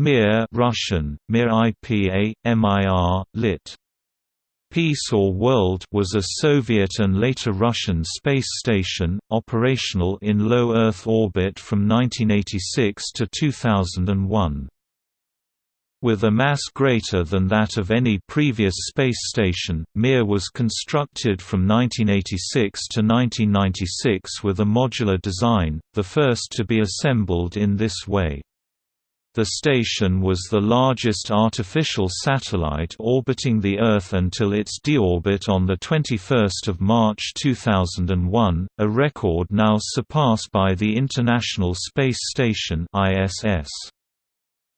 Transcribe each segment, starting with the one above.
Mir Russian, Mir IPA, MIR, lit. Peace or World was a Soviet and later Russian space station, operational in low Earth orbit from 1986 to 2001. With a mass greater than that of any previous space station, Mir was constructed from 1986 to 1996 with a modular design, the first to be assembled in this way. The station was the largest artificial satellite orbiting the Earth until its deorbit on 21 March 2001, a record now surpassed by the International Space Station ISS.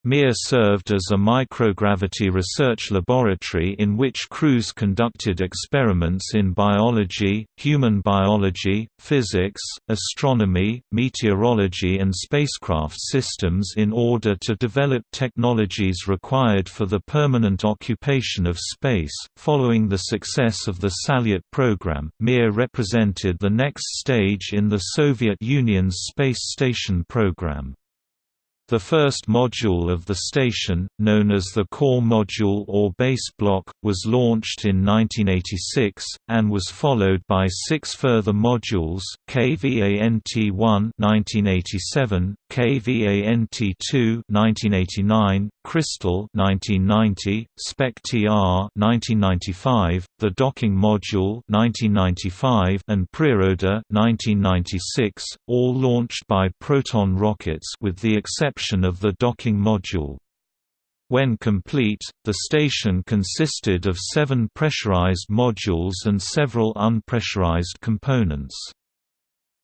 Mir served as a microgravity research laboratory in which crews conducted experiments in biology, human biology, physics, astronomy, meteorology and spacecraft systems in order to develop technologies required for the permanent occupation of space. Following the success of the Salyut program, Mir represented the next stage in the Soviet Union's space station program. The first module of the station, known as the core module or base block, was launched in 1986, and was followed by six further modules, KVANT-1 1987, KVANT-2 1989, Kristall 1990, Spektr 1995, the docking module 1995, and Priroda 1996, all launched by Proton rockets with the exception of the docking module. When complete, the station consisted of seven pressurized modules and several unpressurized components.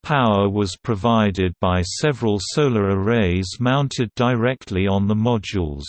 Power was provided by several solar arrays mounted directly on the modules.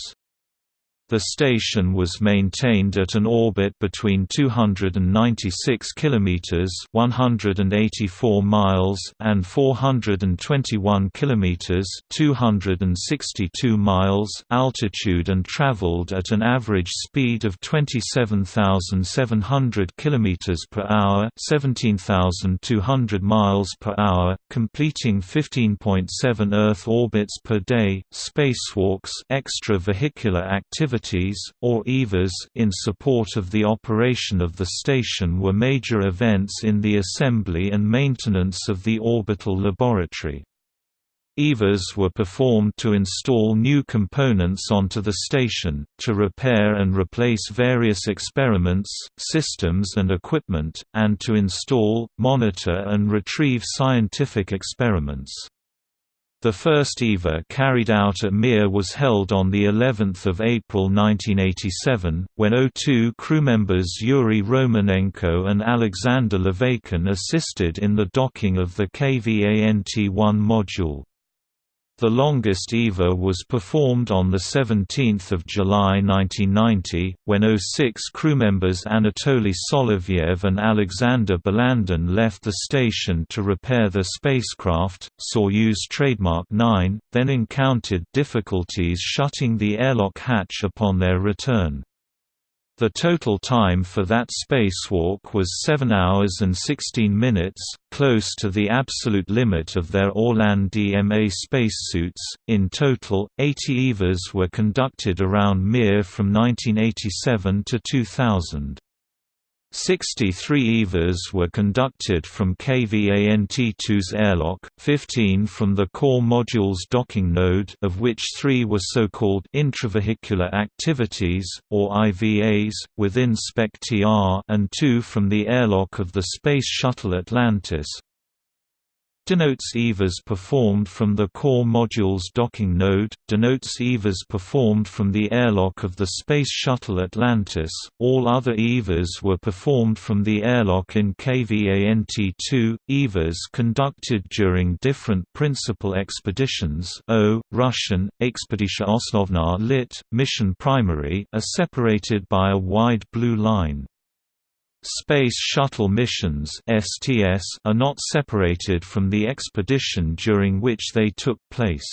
The station was maintained at an orbit between 296 kilometers (184 miles) and 421 kilometers (262 miles) altitude and traveled at an average speed of 27,700 kilometers per hour (17,200 miles per hour), completing 15.7 Earth orbits per day. Spacewalks, extravehicular activity activities, or EVAs, in support of the operation of the station were major events in the assembly and maintenance of the orbital laboratory. EVAs were performed to install new components onto the station, to repair and replace various experiments, systems and equipment, and to install, monitor and retrieve scientific experiments. The first EVA carried out at Mir was held on the 11th of April 1987, when O2 crew members Yuri Romanenko and Alexander Laveykin assisted in the docking of the KVANT-1 module. The longest EVA was performed on 17 July 1990, when 06 crewmembers Anatoly Solovyev and Alexander Balandin left the station to repair the spacecraft, Soyuz trademark 9, then encountered difficulties shutting the airlock hatch upon their return. The total time for that spacewalk was 7 hours and 16 minutes, close to the absolute limit of their Orlan DMA spacesuits. In total, 80 EVAs were conducted around Mir from 1987 to 2000. 63 EVAs were conducted from KVANT-2's airlock, 15 from the core module's docking node of which three were so-called intravehicular activities, or IVAs, within Spektr and two from the airlock of the Space Shuttle Atlantis, denotes EVAs performed from the core module's docking node, denotes EVAs performed from the airlock of the Space Shuttle Atlantis. All other EVAs were performed from the airlock in KVANT-2. EVAs conducted during different principal expeditions O, Russian, Expedition Osnovna lit, Mission Primary are separated by a wide blue line. Space Shuttle missions are not separated from the expedition during which they took place.